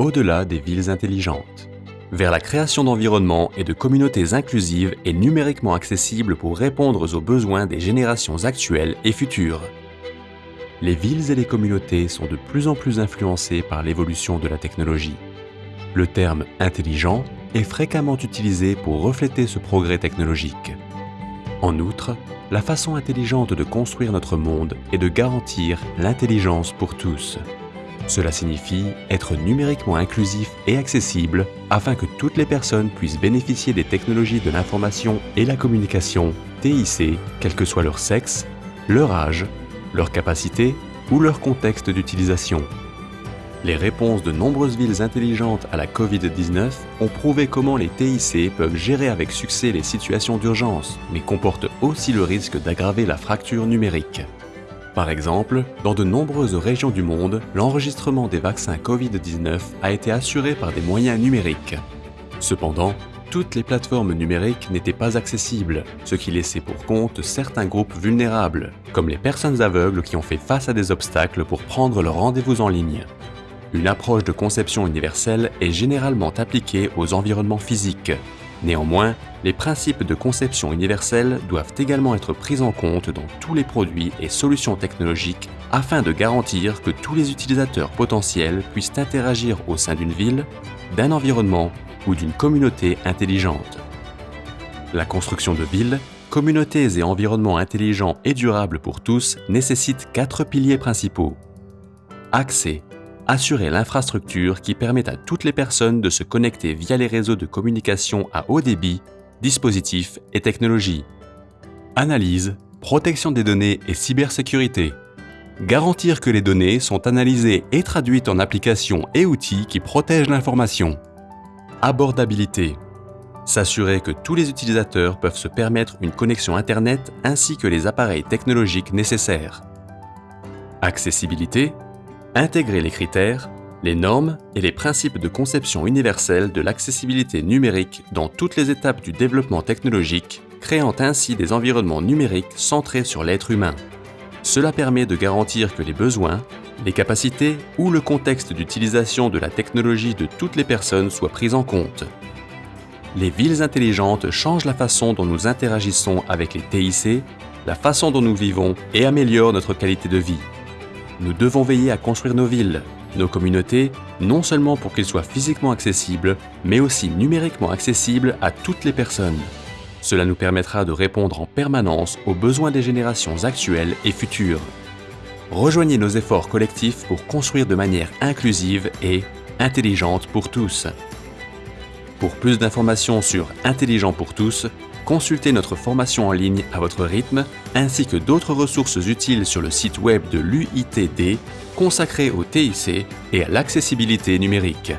au-delà des villes intelligentes, vers la création d'environnements et de communautés inclusives et numériquement accessibles pour répondre aux besoins des générations actuelles et futures. Les villes et les communautés sont de plus en plus influencées par l'évolution de la technologie. Le terme « intelligent » est fréquemment utilisé pour refléter ce progrès technologique. En outre, la façon intelligente de construire notre monde est de garantir l'intelligence pour tous. Cela signifie être numériquement inclusif et accessible afin que toutes les personnes puissent bénéficier des technologies de l'information et la communication TIC, quel que soit leur sexe, leur âge, leur capacité ou leur contexte d'utilisation. Les réponses de nombreuses villes intelligentes à la Covid-19 ont prouvé comment les TIC peuvent gérer avec succès les situations d'urgence, mais comportent aussi le risque d'aggraver la fracture numérique. Par exemple, dans de nombreuses régions du monde, l'enregistrement des vaccins Covid-19 a été assuré par des moyens numériques. Cependant, toutes les plateformes numériques n'étaient pas accessibles, ce qui laissait pour compte certains groupes vulnérables, comme les personnes aveugles qui ont fait face à des obstacles pour prendre leur rendez-vous en ligne. Une approche de conception universelle est généralement appliquée aux environnements physiques. Néanmoins, les principes de conception universelle doivent également être pris en compte dans tous les produits et solutions technologiques afin de garantir que tous les utilisateurs potentiels puissent interagir au sein d'une ville, d'un environnement ou d'une communauté intelligente. La construction de villes, communautés et environnements intelligents et durables pour tous nécessite quatre piliers principaux. Accès, assurer l'infrastructure qui permet à toutes les personnes de se connecter via les réseaux de communication à haut débit, dispositifs et technologies. Analyse, protection des données et cybersécurité. Garantir que les données sont analysées et traduites en applications et outils qui protègent l'information. Abordabilité. S'assurer que tous les utilisateurs peuvent se permettre une connexion Internet ainsi que les appareils technologiques nécessaires. Accessibilité Intégrer les critères, les normes et les principes de conception universelle de l'accessibilité numérique dans toutes les étapes du développement technologique, créant ainsi des environnements numériques centrés sur l'être humain. Cela permet de garantir que les besoins, les capacités ou le contexte d'utilisation de la technologie de toutes les personnes soient pris en compte. Les villes intelligentes changent la façon dont nous interagissons avec les TIC, la façon dont nous vivons et améliorent notre qualité de vie nous devons veiller à construire nos villes, nos communautés, non seulement pour qu'ils soient physiquement accessibles, mais aussi numériquement accessibles à toutes les personnes. Cela nous permettra de répondre en permanence aux besoins des générations actuelles et futures. Rejoignez nos efforts collectifs pour construire de manière inclusive et intelligente pour tous. Pour plus d'informations sur Intelligent pour tous, consultez notre formation en ligne à votre rythme, ainsi que d'autres ressources utiles sur le site web de l'UITD consacré au TIC et à l'accessibilité numérique.